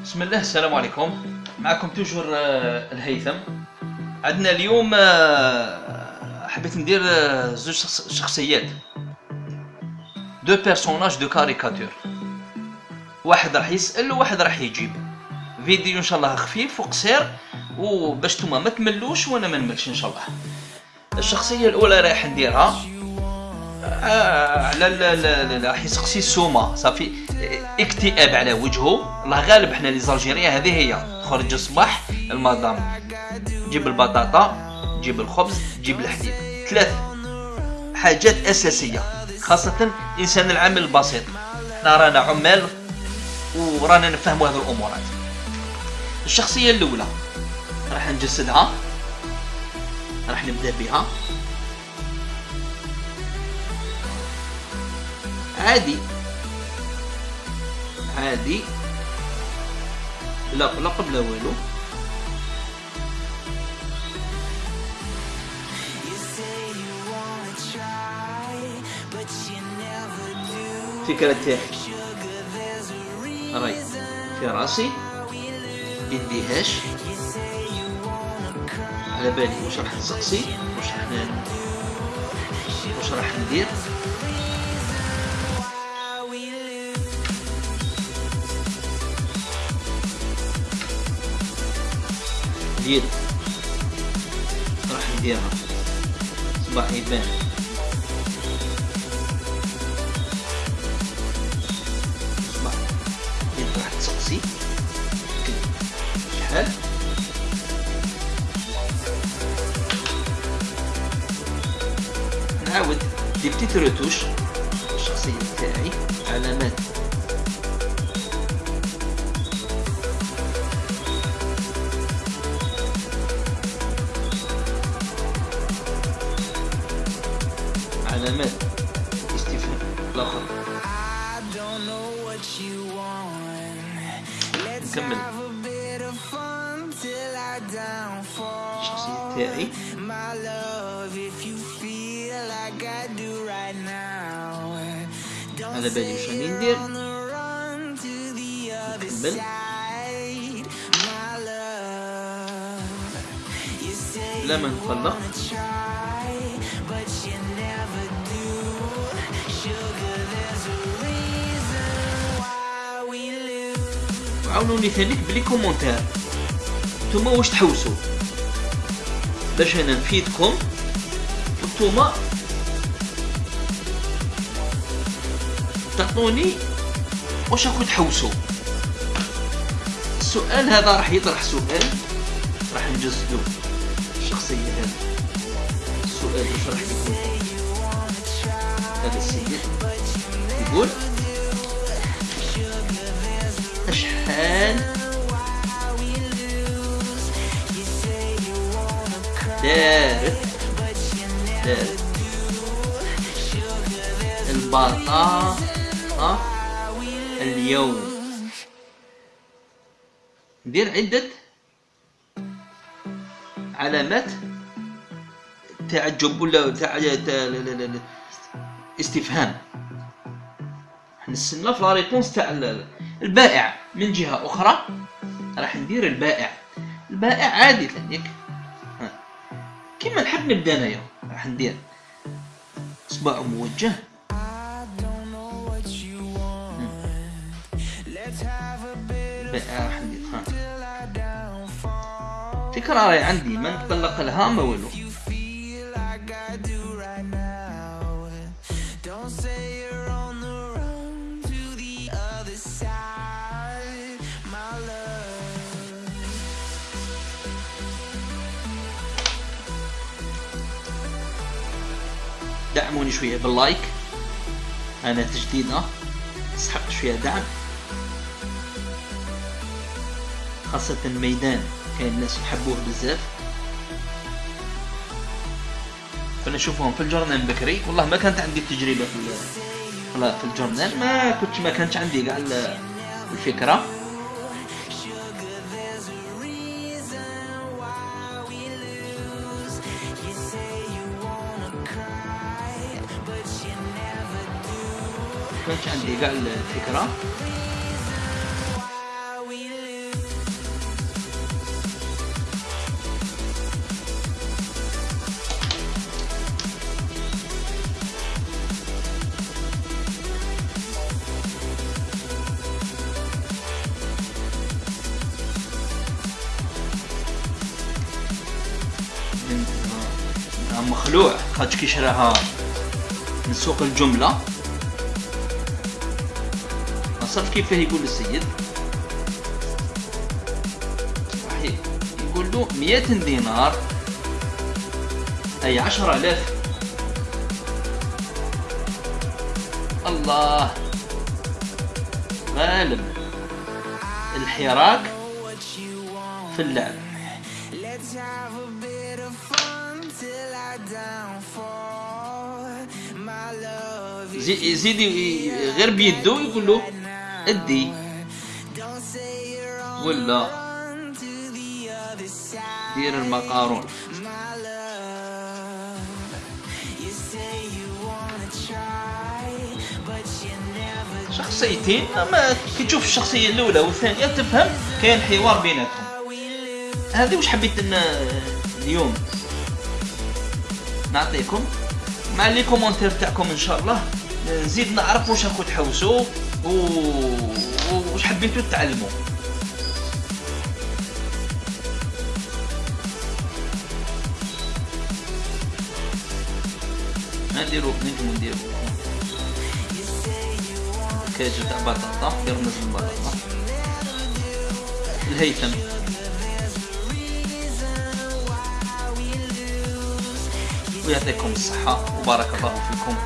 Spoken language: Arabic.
بسم الله السلام عليكم. معكم toujours آه، الهيثم. عندنا اليوم آه، حبيت ندير آه، زوج شخص- شخصيات. deux personnages de caricature. واحد راح يسأل وواحد راح يجيب. فيديو إن شاء الله خفيف وقصير وباش نتوما ما تملوش وأنا ما نملش إن شاء الله. الشخصية الأولى راح نديرها. آه، على لا لا لا راح يسقسي السومة صافي. اكتئاب على وجهه. الله غالب حنا لي زالجيريان هذه هي. خرج الصباح المدام جيب البطاطا جيب الخبز جيب الحليب. ثلاث حاجات أساسية خاصة الإنسان العامل البسيط. حنا رانا عمال ورانا نفهموا هذه الأمورات. الشخصية الأولى راح نجسدها راح نبدأ بها. عادي. عادي. لا لا قبل والو فكرة تاعي راي في راسي. يديهاش على بالي واش راح نسقسي واش راح واش راح ندير. اليد راح نديرها. صباح يبان. صباح. اليد راح تسقسي. شحال نعاود. دي بتيت روتوش الشخصية تاعي علامات استفهام. الآخر نكمل. الشخصية تاعي على بالي واش راني ندير. نكمل. لا ما نقلق وعاونوني ثانيك بلي كومونتير. نتوما واش تحوسوا باش أنا نفيدكم وانتوما تعطوني واش راكم تحوسوا السؤال هذا راح يطرح سؤال راح نجسدو الشخصية هذه. السؤال واش راح يكون هذا السيد يقول دارت دارت البطاطا اليوم ندير عدة علامات تعجب ولا لا. استفهام نستنى في لا ريبونس تاع ال- البائع من جهة أخرى راح ندير البائع البائع عادي ثانيك. كيما نحب نبدأ انايا راح ندير اصبع موجه. راح ندير فكرة راهي عندي ما نتطلق لها ما والو دعموني شوية باللايك. أنا تجديدة تستحق شوية دعم. خاصة الميدان كاين ناس يحبوه بزاف. كنا نشوفهم في الجورنال بكري. والله ما كانت عندي التجربة في في الجورنال. ما كنت ما كانش عندي كاع ال- الفكرة. كانش عندي كاع الفكرة. مخلوع. خاطش كيشراها من سوق الجملة. صرف كيفاه يقول السيد؟ يقول له مئة دينار. أي عشر آلاف. الله. غالب. الحراك في اللعب. يزيد غير بيدو يقول له إدي. ولا دير المقارون. شخصيتين أما كي تشوف الشخصية الأولى والثانية تفهم كاين حوار بيناتهم. هذه واش حبيت اليوم نعطيكم؟ مع لي كومونتير تاعكم إن شاء الله. نزيد نعرف واش راكم تحوسوا واش حبيتوا تعلموا نديرو نجمو نديرو. كاجو تاع بطاطا. نديرو نزل البطاطا الهيثم. ويعطيكم الصحة. وبارك الله فيكم.